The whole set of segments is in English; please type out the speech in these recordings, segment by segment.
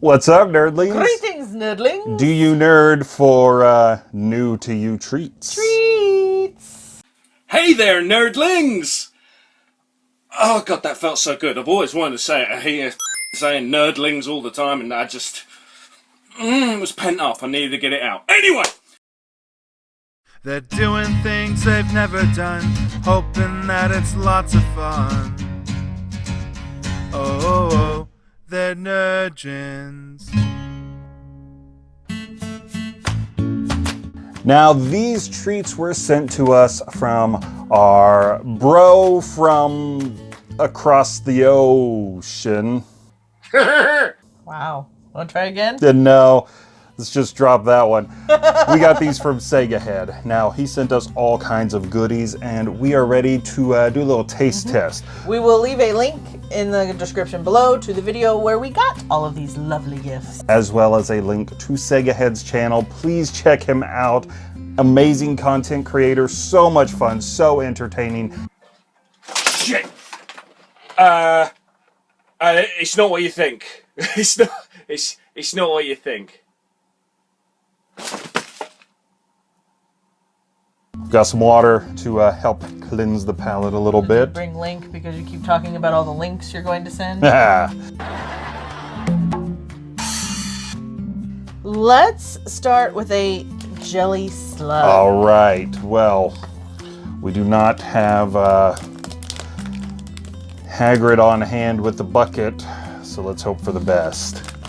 What's up, nerdlings? Greetings, nerdlings. Do you nerd for uh, new to you treats? Treats. Hey there, nerdlings! Oh god, that felt so good. I've always wanted to say it. I hear saying nerdlings all the time, and I just mm, it was pent up. I needed to get it out. Anyway, They're doing things they've never done, hoping that it's lots of fun. Oh, oh, oh they're nerdgens. Now, these treats were sent to us from our bro from across the ocean. Wow. Want to try again? Didn't know. Let's just drop that one. we got these from Sega Head. Now, he sent us all kinds of goodies, and we are ready to uh, do a little taste test. We will leave a link in the description below to the video where we got all of these lovely gifts. as well as a link to Sega Head's channel. Please check him out. Amazing content creator, so much fun, so entertaining. shit. Uh, uh, it's not what you think. It's not. It's it's not what you think. Got some water to uh, help cleanse the palate a little bit. Bring link because you keep talking about all the links you're going to send. Let's start with a jelly slug. all right, well, we do not have uh, Hagrid on hand with the bucket, so let's hope for the best.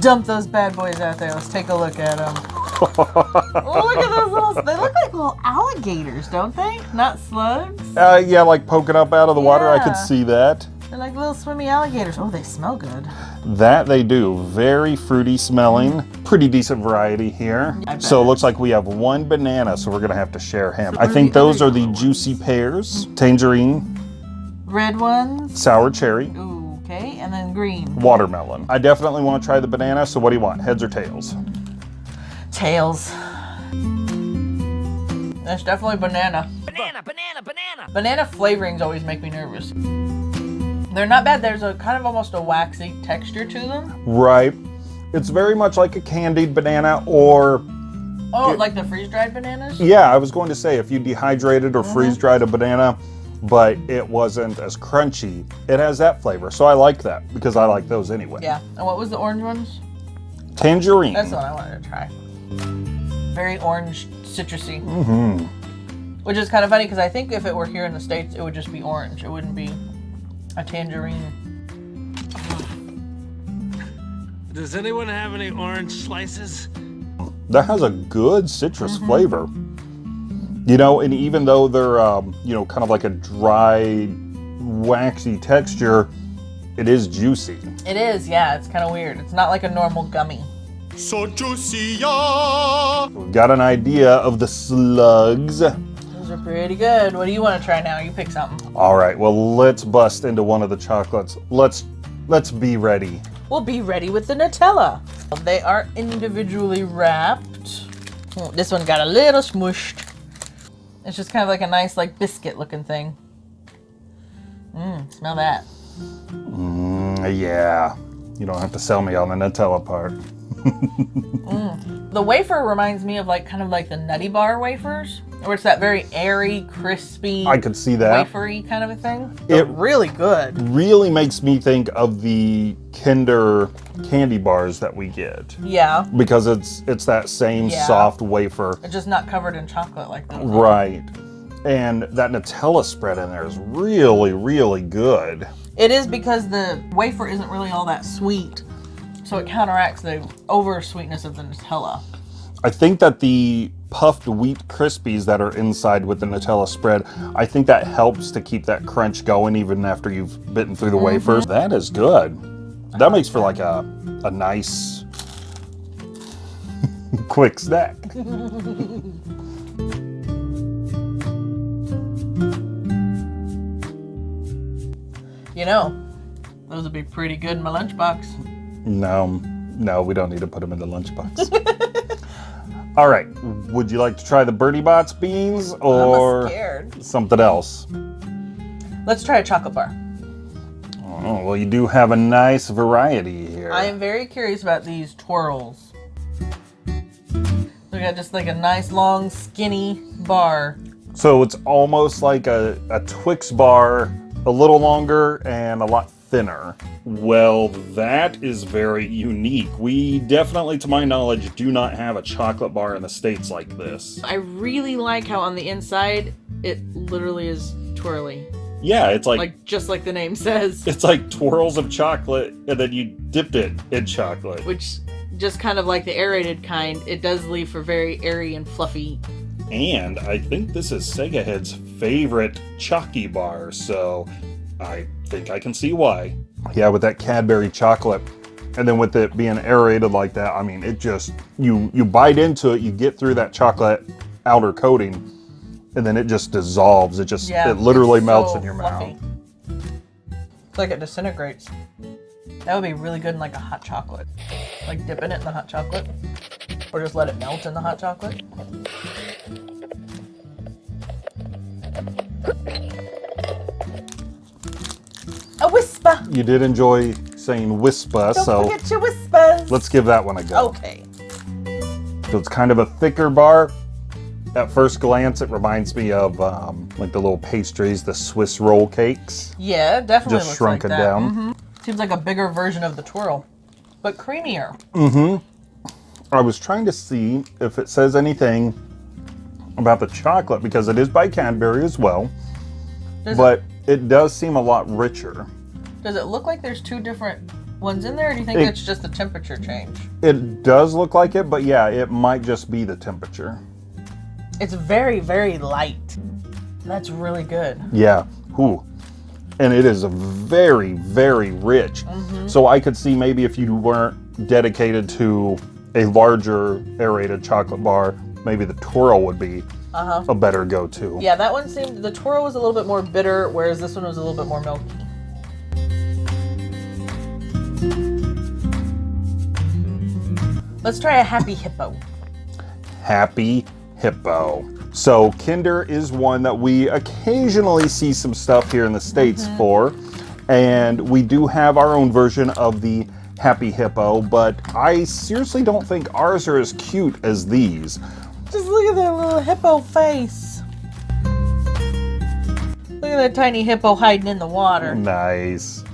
Dump those bad boys out there. Let's take a look at them. oh, look at those little. They look like little alligators, don't they? Not slugs. Uh, yeah, like poking up out of the water, I could see that. They're like little swimmy alligators. Oh, they smell good. That they do. Very fruity smelling. Pretty decent variety here. So it looks like we have one banana, so we're gonna have to share him. So I think those are the juicy pears, tangerine, Red ones. sour cherry, Ooh, and then green. watermelon. I definitely want to try the banana, so what do you want? Heads or tails? Tails. That's definitely banana. Banana, banana, banana. Banana flavorings always make me nervous. They're not bad. There's a kind of almost a waxy texture to them. Right. It's very much like a candied banana or Oh, It- like the freeze dried bananas? yeah, I was going to say if you dehydrated or mm-hmm. freeze dried a banana, but it wasn't as crunchy, it has that flavor. So I like that because I like those anyway. Yeah. And what was the orange ones? Tangerine. That's the one I wanted to try. Very orange, citrusy. Mm -hmm. Which is kind of funny because I think if it were here in the States, it would just be orange. It wouldn't be a tangerine. Does anyone have any orange slices? that has a good citrus flavor. You know, and even though they're, um, you know, kind of like a dry, waxy texture, it is juicy. It is, yeah. It's kind of weird. It's not like a normal gummy. So juicy! We've got an idea of the slugs. Those are pretty good. What do you want to try now? You pick something. All right, well, let's bust into one of the chocolates. Let's let's be ready. We'll be ready with the Nutella. They are individually wrapped. This one got a little smushed. It's just kind of like a nice, like biscuit looking thing. Mmm, smell that. Mm, yeah, you don't have to sell me on the Nutella part. Mm. The wafer reminds me of like kind of like the Nutty Bar wafers, where it's that very airy, crispy, I could see that. wafery kind of a thing. It- They're really good. Really makes me think of the Kinder candy bars that we get. Yeah, because it's it's that same Yeah. soft wafer it's just not covered in chocolate like that. right and that nutella spread in there is really really good It is because the wafer isn't really all that sweet, so it counteracts the over sweetness of the Nutella. i think that the puffed wheat crispies that are inside with the nutella spread i think that helps to keep that crunch going even after you've bitten through the mm-hmm. wafers that is good that makes for like a a nice quick snack You know, those would be pretty good in my lunchbox. No, no, we don't need to put them in the lunchbox. All right, would you like to try the Bertie Bott's beans or something else? Let's try a chocolate bar. Oh, well, you do have a nice variety here. I am very curious about these twirls. We got just like a nice long skinny bar. So it's almost like a, a Twix bar, a little longer and a lot thinner. Well, that is very unique. We definitely, to my knowledge, do not have a chocolate bar in the States like this. I really like how on the inside it literally is twirly. Yeah, it's like, Like just like the name says. it's like twirls of chocolate and then you dipped it in chocolate. Which just kind of like the aerated kind, it does leave for very airy and fluffy. And I think this is Sega Head's favorite Chalky bar, so I think I can see why. Yeah, with that Cadbury chocolate, and then with it being aerated like that, I mean, it just you you bite into it, you get through that chocolate outer coating, and then it just dissolves. It just Yeah, it literally melts so in your fluffy. mouth. It's like it disintegrates. That would be really good in like a hot chocolate. Like dipping it in the hot chocolate. Or just let it melt in the hot chocolate. You did enjoy saying Wispa, Don't so forget your Wispas! let's give that one a go. Okay. So it's kind of a thicker bar. At first glance, it reminds me of um, like the little pastries, the Swiss roll cakes. Yeah, definitely Just shrunken like down. Mhm. Seems like a bigger version of the twirl. But creamier. Mm-hmm. I was trying to see if it says anything about the chocolate because it is by Cadbury as well, Does, but it does seem a lot richer. It, does it look like there's two different ones in there, or do you think It- it's just a temperature change? It does look like it, but yeah, it might just be the temperature. It's very, very light. That's really good. Yeah. Ooh. And it is very, very rich. So I could see maybe if you weren't dedicated to a larger aerated chocolate bar, maybe the twirl would be Uh-huh. a better go-to. Yeah, that one seemed the twirl was a little bit more bitter, whereas this one was a little bit more milky. Let's try a happy hippo. Happy Hippo. So Kinder is one that we occasionally see some stuff here in the States mm-hmm. for. And we do have our own version of the Happy Hippo, but I seriously don't think ours are as cute as these. Just look at that little hippo face. Look at that tiny hippo hiding in the water. Nice.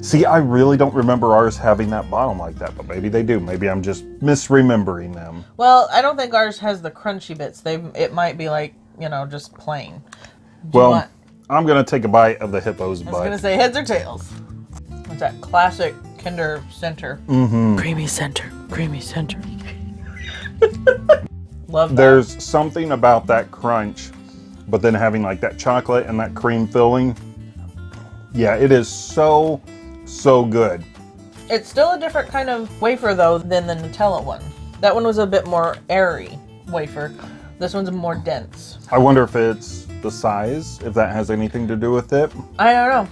See, I really don't remember ours having that bottom like that, but maybe they do. Maybe I'm just misremembering them. Well, I don't think ours has the crunchy bits. They it might be like you know just plain. Do Well, want- I'm gonna take a bite of the hippo's butt. I was butt. gonna say heads or tails. What's that classic Kinder center. Mm-hmm. Creamy center. Creamy center. Love that. There's something about that crunch, but then having like that chocolate and that cream filling. Yeah, it is so, so good. It's still a different kind of wafer though than the Nutella one. That one was a bit more airy wafer. This one's more dense. I wonder if it's the size, if that has anything to do with it. I don't know.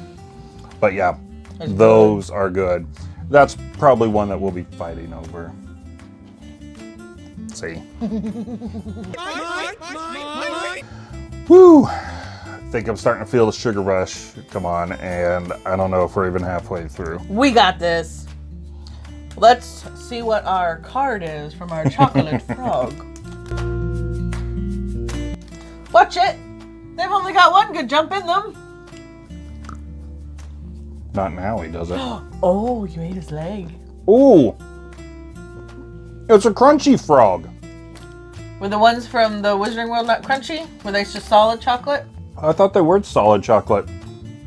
But yeah, It's those are good. That's probably one that we'll be fighting over. see. Woo! I think I'm starting to feel the sugar rush come on, and I don't know if we're even halfway through. We got this. Let's see what our card is from our chocolate frog. Watch it. They've only got one good jump in them. Not now, he does it. Oh, you ate his leg. Ooh! It's a crunchy frog. Were the ones from the Wizarding World not crunchy? Were they just solid chocolate? I thought they were solid chocolate.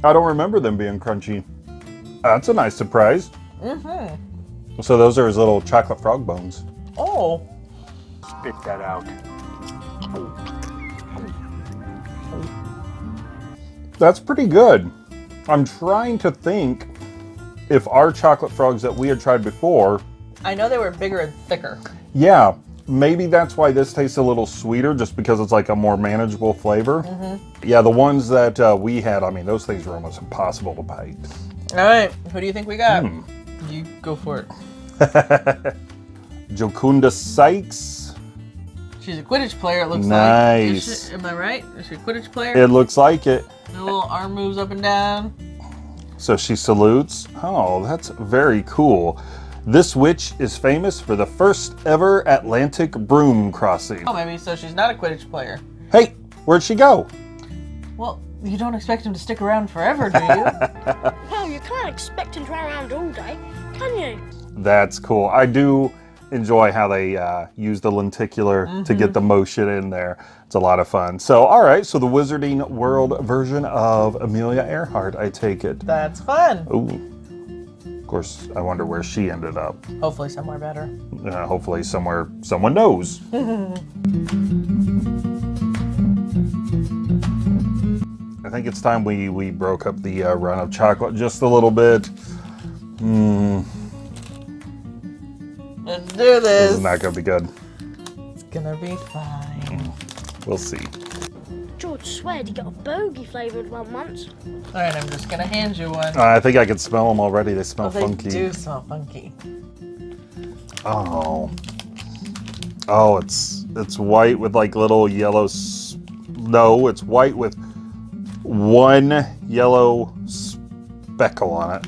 I don't remember them being crunchy. That's a nice surprise. Mm-hmm. So those are his little chocolate frog bones. Oh. Spit that out. That's pretty good. I'm trying to think if our chocolate frogs that we had tried before, I know they were bigger and thicker. yeah, maybe that's why this tastes a little sweeter, just because it's like a more manageable flavor. Yeah, the ones that uh, we had, I mean, those things were almost impossible to bite. All right. Who do you think we got? You go for it. Jocunda Sykes. She's a Quidditch player, it looks Nice. like. She- am I right? Is she a Quidditch player? It looks like it. The little arm moves up and down. So she salutes. Oh, that's very cool. This witch is famous for the first ever Atlantic broom crossing. Oh, maybe so she's not a Quidditch player. Hey, where'd she go? Well, you don't expect him to stick around forever, do you? Well, you can't expect him to run around all day, can you? That's cool. I do enjoy how they uh, use the lenticular to get the motion in there. It's a lot of fun. So, all right, so the Wizarding World version of Amelia Earhart, I take it. That's fun. Ooh. Of course, I wonder where she ended up. Hopefully somewhere better. Uh, hopefully, somewhere someone knows. I think it's time we, we broke up the uh, run of chocolate just a little bit. Hmm, Let's do this this. is not going to be good. It's gonna be fine. We'll see. George sweared he got a bogey flavoured one once. All right, I'm just gonna hand you one. Uh, I think I can smell them already. They smell Oh, they funky. do smell funky. Oh. Oh, it's it's white with like little yellow. No, it's white with one yellow speckle on it.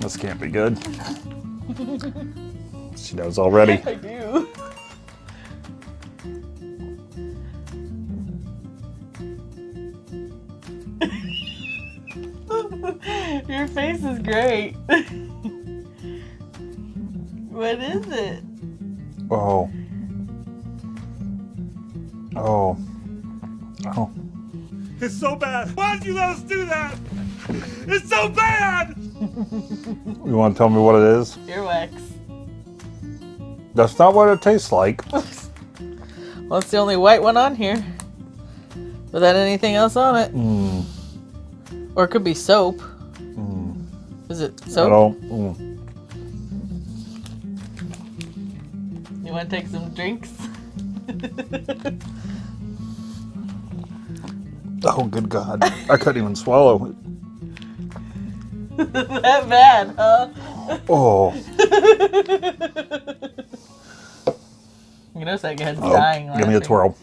This can't be good. she knows already. I do. Your face is great. what is it? Oh. Oh. Oh. It's so bad. Why did you let us do that? It's so bad! You want to tell me what it is? Earwax. That's not what it tastes like. Well, it's the only white one on here. Without anything else on it. Mm, Or it could be soap. Is it I don't. mm. You want to take some drinks? Oh, good God. I couldn't even swallow it. that bad, huh? Oh. You know, that guy's Oh, dying. give me a twirl.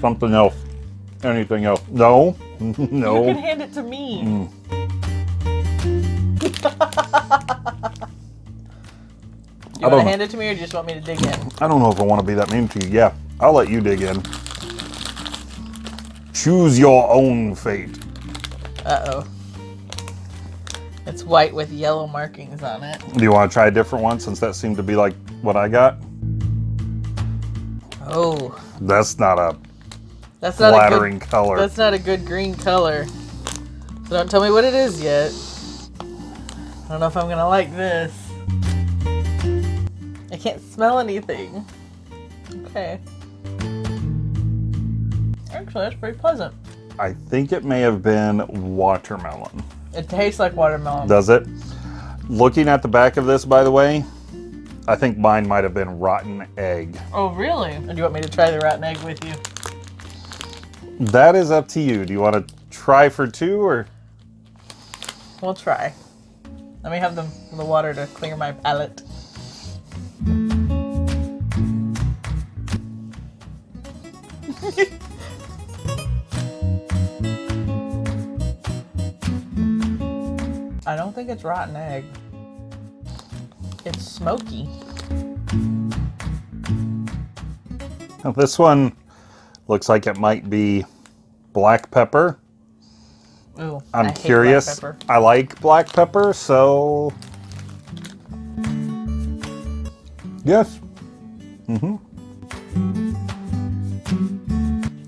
Something else. Anything else? No. No. You can hand it to me. Mm. You I want to hand it to me, or do you just want me to dig in? I don't know if I want to be that mean to you. Yeah, I'll let you dig in. Choose your own fate. Uh oh. It's white with yellow markings on it. Do you want to try a different one since that seemed to be like what I got? Oh, That's not a that's not flattering a good. color. That's not a good green color. So don't tell me what it is yet. I don't know if I'm gonna like this. I can't smell anything. Okay. Actually, that's pretty pleasant. I think it may have been watermelon. It tastes like watermelon. Does it? Looking at the back of this, by the way, I think mine might have been rotten egg. Oh, really? Do you want me to try the rotten egg with you? That is up to you. Do you want to try for two or? We'll try. Let me have the, the water to clear my palate. I don't think it's rotten egg. It's smoky. Now, this one looks like it might be black pepper. Ooh, I I'm black curious. I like black pepper, so yes. Mm-hmm.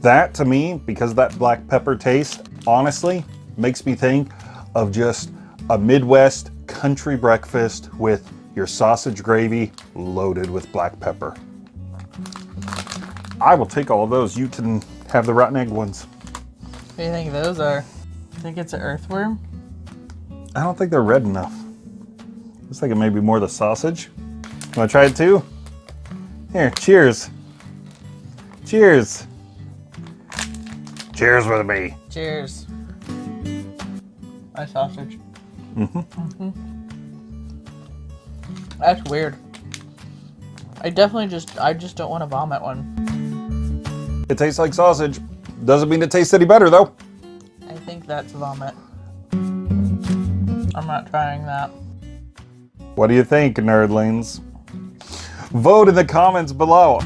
That to me, because of that black pepper taste, honestly, makes me think of just a Midwest country breakfast with your sausage gravy loaded with black pepper. I will take all of those. You can have the rotten egg ones. What do you think those are? Think it's an earthworm? I don't think they're red enough. Looks like it may be more the sausage. To try it too? Here, cheers. Cheers. Cheers with me. Cheers. My sausage. Mm-hmm. That's weird. I definitely just, I just don't want to vomit one. It tastes like sausage, Doesn't mean it tastes any better though. I think that's vomit. I'm not trying that. What do you think, nerdlings? Vote in the comments below.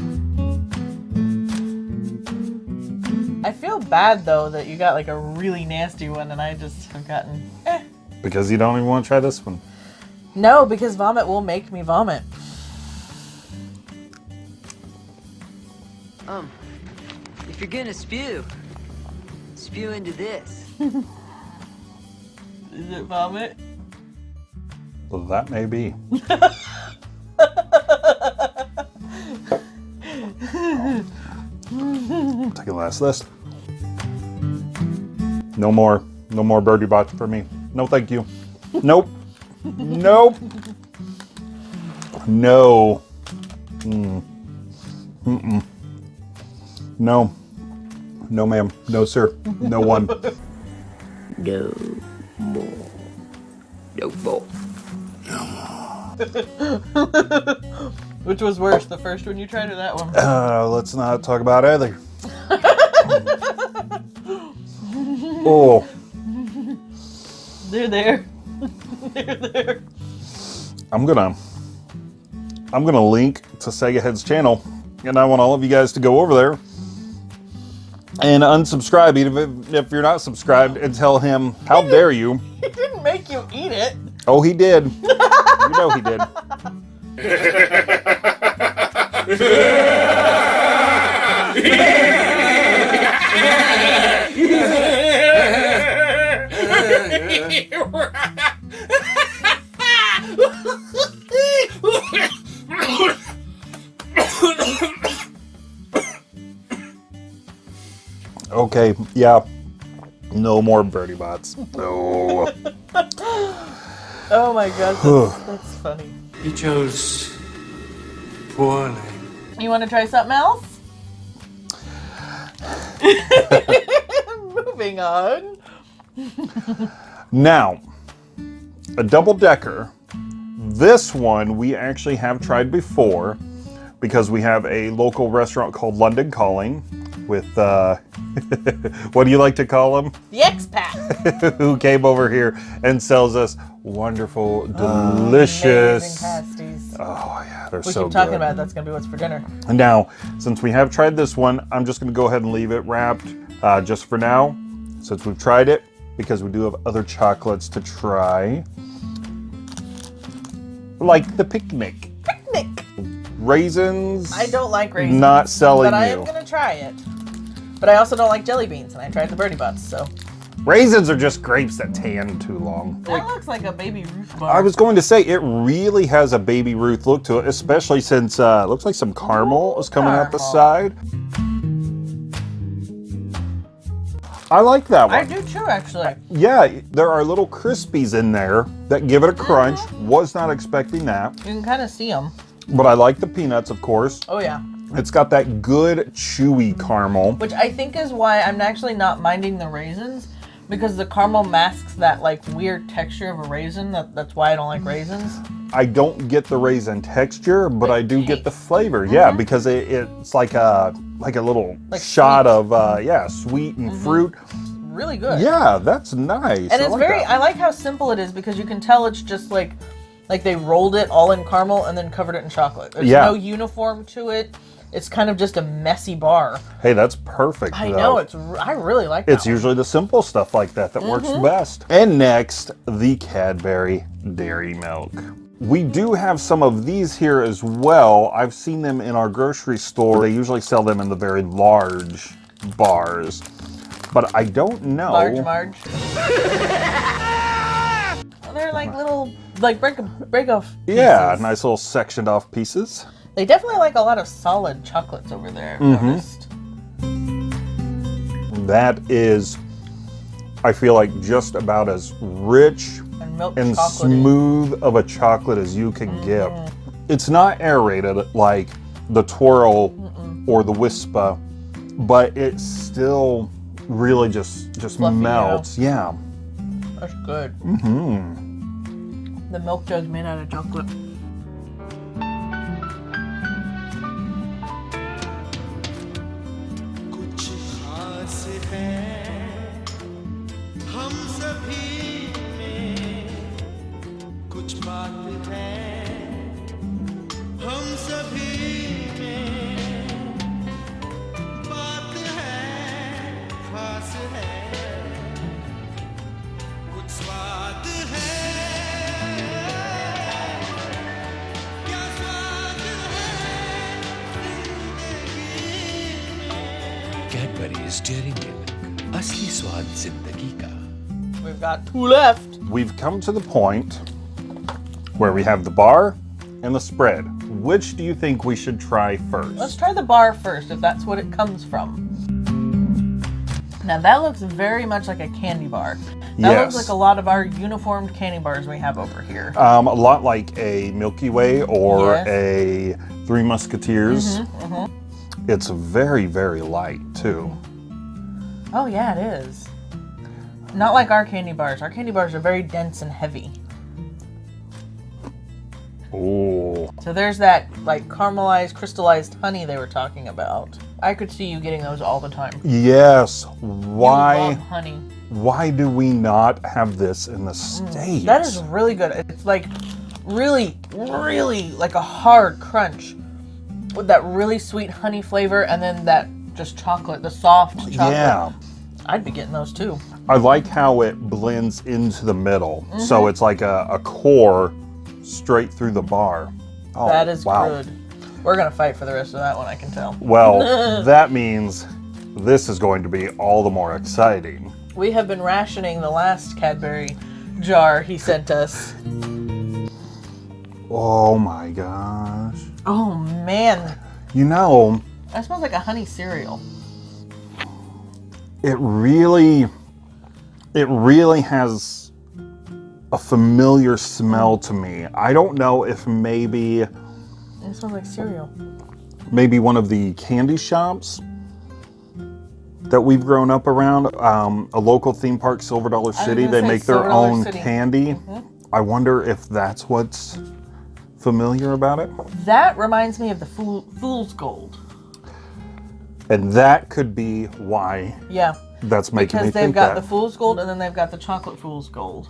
I feel bad though that you got like a really nasty one and I just have gotten eh. Because you don't even want to try this one. No, because vomit will make me vomit. Um, if you're gonna spew, spew into this. Is it vomit? Well, that may be. Take a last list. No more. No more Bertie Bott's for me. No, thank you. Nope. nope. No. Mm. Mm-mm. No. No, ma'am. No, sir. No one. No more. No more. Which was worse, the first one you tried or that one? Uh, let's not talk about either. oh, They're there. They're there. I'm gonna, I'm gonna link to Sega Head's channel, and I want all of you guys to go over there and unsubscribe, even if, if you're not subscribed, and tell him how dare you. He didn't make you eat it. Oh, he did. you know he did. Okay, yeah. No more Bertie Bott's. No. Oh my god, that's, that's funny. You chose poorly. You want to try something else? Moving on. Now, a double decker. This one we actually have tried before because we have a local restaurant called London Calling with, uh, what do you like to call them? The expat. Who came over here and sells us wonderful, Amazing delicious. pasties. Oh, yeah, they're we so keep talking good. about it, that's gonna be what's for dinner. Now, since we have tried this one, I'm just going to go ahead and leave it wrapped uh, just for now, since we've tried it, because we do have other chocolates to try. Like the. Picnic. Raisins. I don't like raisins. Not selling but I am gonna try it. But I also don't like jelly beans, and I tried the birdie butts, so Raisins are just grapes that tan too long. that looks like a baby Ruth bar. I was going to say it really has a baby Ruth look to it, especially since uh, it looks like some caramel is coming out the side. I like that one. I do too, actually. Yeah, there are little crispies in there that give it a crunch. Was not expecting that. You can kind of see them. But I like the peanuts, of course. Oh yeah. It's got that good chewy caramel. Which I think is why I'm actually not minding the raisins, because the caramel masks that like weird texture of a raisin. That, that's why I don't like raisins. I don't get the raisin texture, but I do get the taste. flavor. Yeah, because it, it's like a like a little Like shot sweet. of uh, yeah, sweet and fruit. Really good. Yeah, that's nice. And I it's like very. that. I like how simple it is because you can tell it's just like, like they rolled it all in caramel and then covered it in chocolate. There's Yeah. no uniform to it. It's kind of just a messy bar. Hey, that's perfect. I though. know it's. I really like. It's usually the simple stuff like that that works mm-hmm. best. And next, the Cadbury Dairy Milk. We do have some of these here as well. I've seen them in our grocery store. They usually sell them in the very large bars. But I don't know. Large Marge. Well, They're like little, like break break off. Yeah, nice little sectioned off pieces. They definitely like a lot of solid chocolates over there. Mm-hmm. noticed. That is, I feel like just about as rich And milk and smooth of a chocolate as you can get. Mm-hmm. It's not aerated like the twirl or the Wispa, but it still really just just Fluffy, melts. Yeah. That's good. Mm-hmm. The milk jug's made out of chocolate. We've come to the point where we have the bar and the spread. Which do you think we should try first? Let's try the bar first, if that's what it comes from. Now that looks very much like a candy bar. That Yes. looks like a lot of our uniformed candy bars we have over here. Um, a lot like a Milky Way or Yes. a Three Musketeers. It's very, very light too. Oh yeah, it is. Not like our candy bars. Our candy bars are very dense and heavy. Oh, So there's that like caramelized, crystallized honey they were talking about. I could see you getting those all the time. yes. Why? love honey. Why do we not have this in the mm. states? That is really good. It's like really, really like a hard crunch with that really sweet honey flavor and then that just chocolate, the soft chocolate. yeah. I'd be getting those too. I like how it blends into the middle. Mm-hmm. So it's like a, a core straight through the bar. Oh, that is wow. good. We're gonna fight for the rest of that one, I can tell. Well, that means this is going to be all the more exciting. We have been rationing the last Cadbury jar he sent us. Oh my gosh. Oh man, You know, that smells like a honey cereal. It really it really has a familiar smell to me. I don't know if maybe It smells like cereal. maybe one of the candy shops that we've grown up around, um, a local theme park, Silver Dollar City, they make their Dollar own City. Candy. I wonder if that's what's familiar about it. That reminds me of the Fool, Fool's Gold. And that could be why Yeah, that's making me think that. because they've got the Fool's Gold and then they've got the Chocolate Fool's Gold.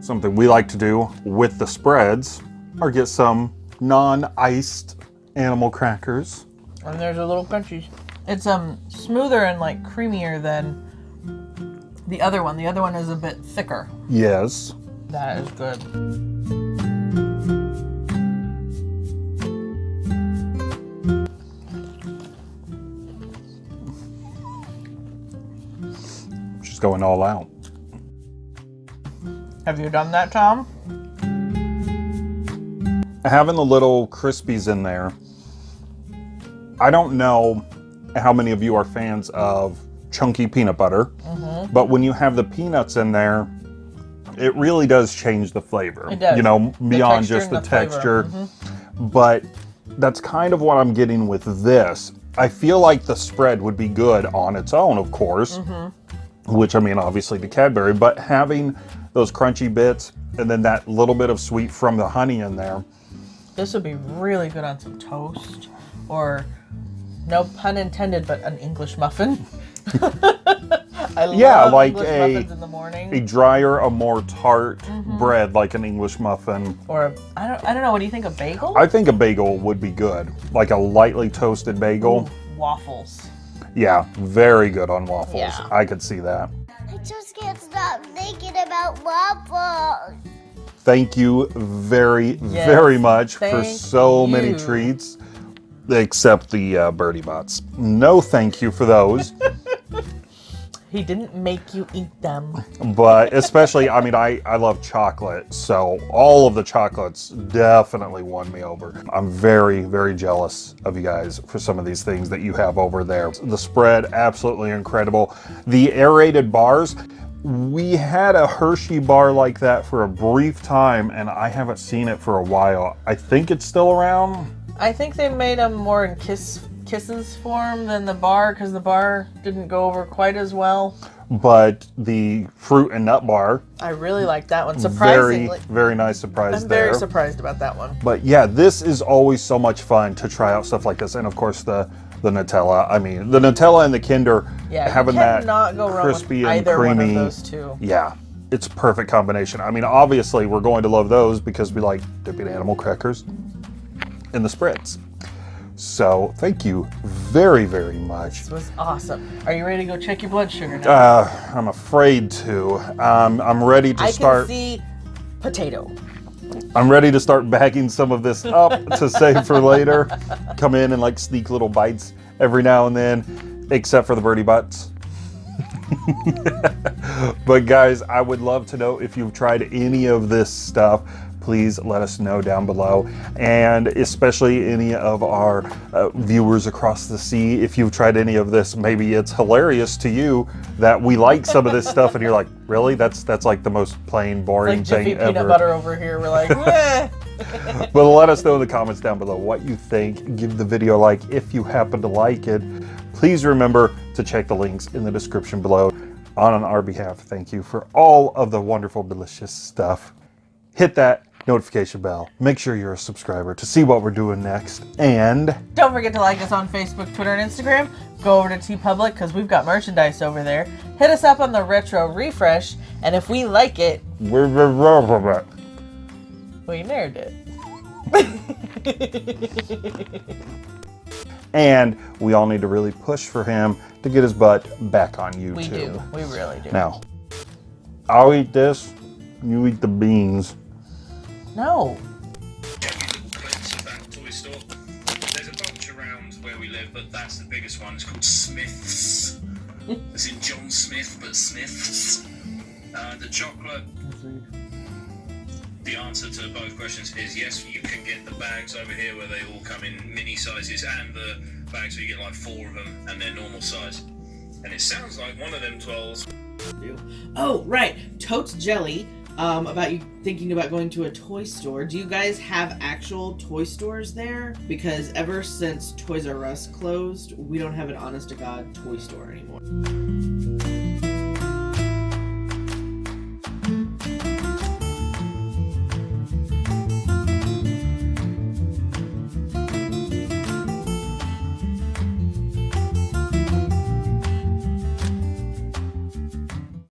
Something we like to do with the spreads or get some non-iced animal crackers. And there's a little crunchies. It's um smoother and like creamier than the other one. The other one is a bit thicker. Yes. That is good. Going all out. Have you done that, Tom? having the little crispies in there i don't know how many of you are fans of chunky peanut butter Mm-hmm. but when you have the peanuts in there it really does change the flavor It does. you know beyond texture just the, the flavor. Mm-hmm. texture but that's kind of what i'm getting with this i feel like the spread would be good on its own of course Mm-hmm. Which I mean, obviously the Cadbury, but having those crunchy bits and then that little bit of sweet from the honey in there, This would be really good on some toast or no pun intended, but an English muffin. I Yeah, like a- muffins in the morning. a drier, a more tart Mm-hmm. bread like an English muffin. or a, I don't I don't know. What do you think? A bagel? I think a bagel would be good, like a lightly toasted bagel. Waffles. Yeah, very good on waffles. Yeah. I could see that. I just can't stop thinking about waffles. Thank you very, Yes, very much for thank so many treats, except the uh, Bertie Bott's. No, thank you for those. He didn't make you eat them. but especially i mean I, I love chocolate so all of the chocolates definitely won me over. I'm very very jealous of you guys for some of these things that you have over there. The spread absolutely incredible. The aerated bars we had a hershey bar like that for a brief time and i haven't seen it for a while. I think it's still around. I think they made them more in kiss kisses form than the bar because the bar didn't go over quite as well. but the fruit and nut bar I really like that one. very Surprisingly, very nice surprise I'm there very surprised about that one. But yeah, this is always so much fun to try out stuff like this, and of course the the Nutella. I mean, the Nutella and the Kinder Yeah, having that cannot go wrong crispy and either creamy. those two. Yeah, it's a perfect combination. I mean, obviously we're going to love those because we like dipping animal crackers in the spreads. So thank you very very much. This was awesome. Are you ready to go check your blood sugar now? Uh, I'm afraid to. Um, I'm ready to I start. can see potato. I'm ready to start bagging some of this up to save for later. Come in and like sneak little bites every now and then. except for the birdie butts. but guys, I would love to know if you've tried any of this stuff. Please let us know down below, and especially any of our uh, viewers across the sea. If you've tried any of this, maybe it's hilarious to you that we like some of this stuff, and you're like, "Really? That's that's like the most plain, boring Like thing Jiffy peanut ever." butter over here. We're like, but let us know in the comments down below what you think. Give the video a like if you happen to like it. Please remember to check the links in the description below. On our behalf, thank you for all of the wonderful, delicious stuff. Hit that notification bell. Make sure you're a subscriber to see what we're doing next. And Don't forget to like us on Facebook, Twitter, and Instagram. Go over to TeePublic because we've got merchandise over there. Hit us up on the Retro Refresh, and if we like it, we're we nerd it. and we all need to really push for him to get his butt back on YouTube. We do. We really do. Now, I'll eat this. You eat the beans. No. clips of that toy store. There's a bunch around where we live, but that's the biggest one. It's called Smith's. As in John Smith, but Smith's. Uh, the chocolate. The answer to both questions is yes, you can get the bags over here where they all come in mini sizes and the bags where you get like four of them and they're normal size. And it sounds like one of them 12s Oh, right. Totes Jelly. Um, about you thinking about going to a toy store. Do you guys have actual toy stores there? Because ever since Toys R Us closed, we don't have an honest to God toy store anymore.